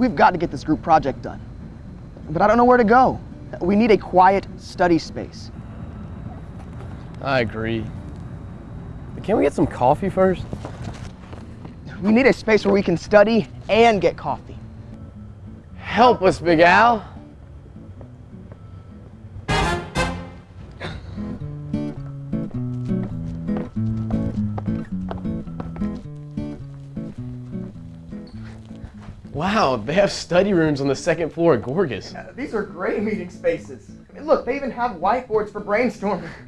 We've got to get this group project done. But I don't know where to go. We need a quiet study space. I agree. But can we get some coffee first? We need a space where we can study and get coffee. Help us, Big Al. Wow, they have study rooms on the second floor at Gorgas. Uh, these are great meeting spaces. I mean, look, they even have whiteboards for brainstorming.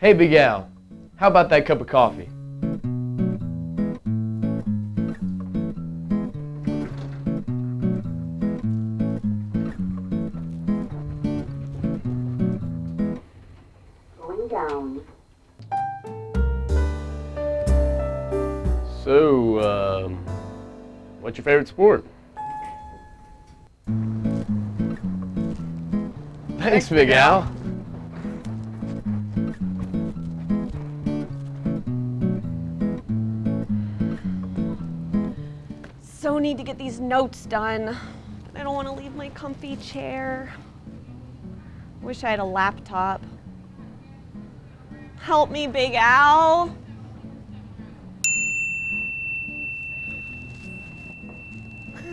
Hey, Big Al, how about that cup of coffee? Going down. So, um, what's your favorite sport? Thanks, Big Al. So need to get these notes done. I don't want to leave my comfy chair. Wish I had a laptop. Help me, Big Al.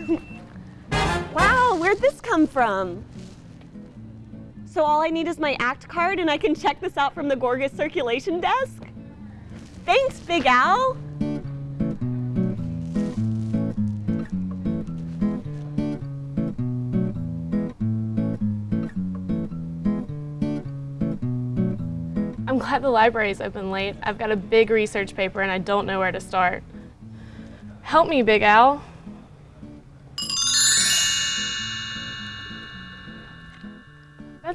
Wow, where'd this come from? So all I need is my ACT card and I can check this out from the Gorgas circulation desk? Thanks, Big Al. I'm glad the library's open late. I've got a big research paper and I don't know where to start. Help me, Big Al.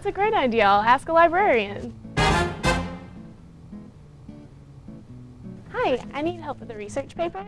That's a great idea. I'll ask a librarian. Hi, I need help with a research paper.